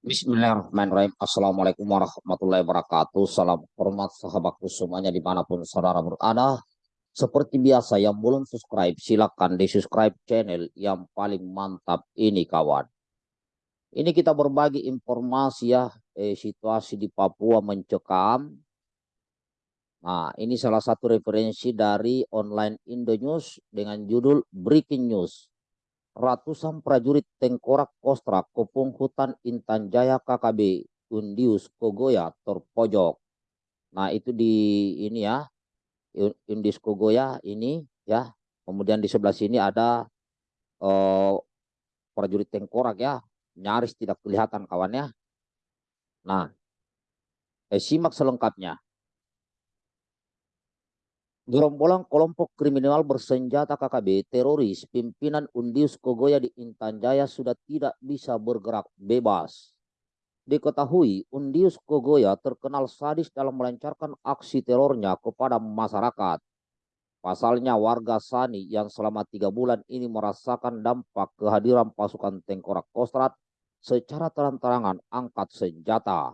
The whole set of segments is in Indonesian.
Bismillahirrahmanirrahim. Assalamualaikum warahmatullahi wabarakatuh. Salam hormat sahabatku semuanya di mana pun saudara berada. Seperti biasa yang belum subscribe silakan di subscribe channel yang paling mantap ini kawan. Ini kita berbagi informasi ya eh, situasi di Papua mencekam. Nah ini salah satu referensi dari online Indonews dengan judul Breaking News ratusan prajurit tengkorak kostra kopung hutan Intan Jaya KKB Undius Kogoya terpojok. Nah itu di ini ya Undius Kogoya ini ya. Kemudian di sebelah sini ada uh, prajurit tengkorak ya nyaris tidak kelihatan kawannya. Nah eh, simak selengkapnya. Gerombolan kelompok kriminal bersenjata KKB teroris pimpinan Undius Kogoya di Intan Jaya sudah tidak bisa bergerak bebas. Diketahui Undius Kogoya terkenal sadis dalam melancarkan aksi terornya kepada masyarakat. Pasalnya warga Sani yang selama tiga bulan ini merasakan dampak kehadiran pasukan tengkorak kostrat secara terang-terangan angkat senjata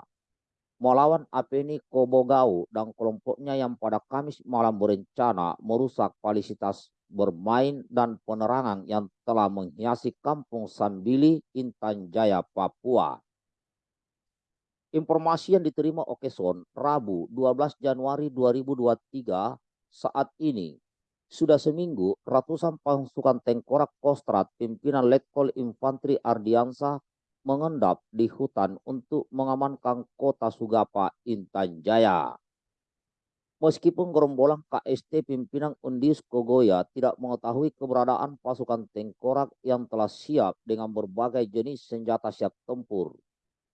melawan Apeni Kobogau dan kelompoknya yang pada Kamis malam berencana merusak fasilitas bermain dan penerangan yang telah menghiasi kampung Sambili, Intan Jaya, Papua. Informasi yang diterima Okeson Rabu 12 Januari 2023 saat ini sudah seminggu ratusan pasukan tengkorak Kostrat pimpinan Letkol Infanteri Ardiansa mengendap di hutan untuk mengamankan kota Sugapa Intan Jaya. Meskipun gerombolan KST pimpinan Undis Kogoya tidak mengetahui keberadaan pasukan tengkorak yang telah siap dengan berbagai jenis senjata siap tempur.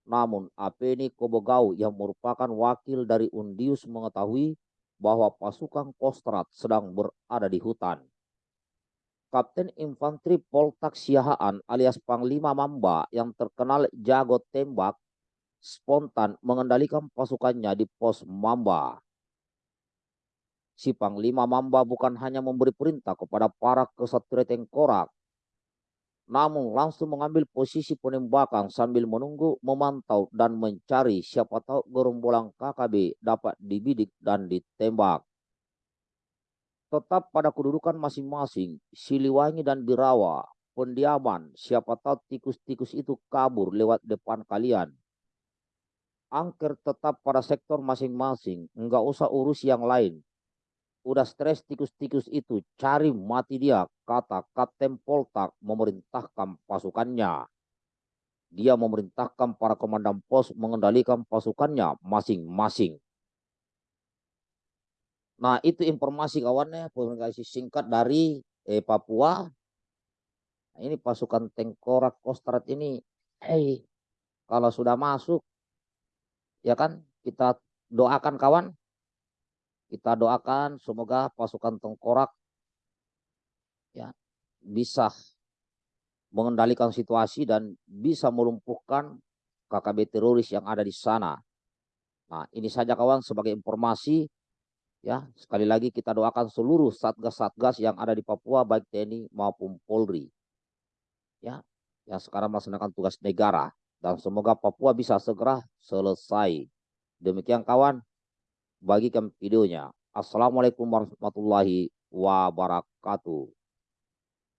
Namun Apeni Kobogau yang merupakan wakil dari Undius mengetahui bahwa pasukan Kostrat sedang berada di hutan. Kapten Infanteri Poltak Siahaan alias Panglima Mamba yang terkenal jago tembak spontan mengendalikan pasukannya di pos Mamba. Si Panglima Mamba bukan hanya memberi perintah kepada para kesatria tengkorak, namun langsung mengambil posisi penembakan sambil menunggu, memantau, dan mencari siapa tahu gerombolan KKB dapat dibidik dan ditembak tetap pada kedudukan masing-masing, Siliwangi dan Birawa, pendiaman, siapa tahu tikus-tikus itu kabur lewat depan kalian. Angker tetap pada sektor masing-masing, enggak usah urus yang lain. Udah stres tikus-tikus itu, cari mati dia, kata Kapten Poltak memerintahkan pasukannya. Dia memerintahkan para komandan pos mengendalikan pasukannya masing-masing. Nah, itu informasi kawannya, publikasi singkat dari eh, Papua. Nah, ini pasukan tengkorak kostrat ini, hey, kalau sudah masuk, ya kan, kita doakan kawan, kita doakan semoga pasukan tengkorak ya bisa mengendalikan situasi dan bisa melumpuhkan KKB teroris yang ada di sana. Nah, ini saja kawan sebagai informasi Ya, sekali lagi kita doakan seluruh satgas-satgas yang ada di Papua baik TNI maupun Polri. Ya, yang sekarang melaksanakan tugas negara dan semoga Papua bisa segera selesai. Demikian kawan, bagikan videonya. Assalamualaikum warahmatullahi wabarakatuh.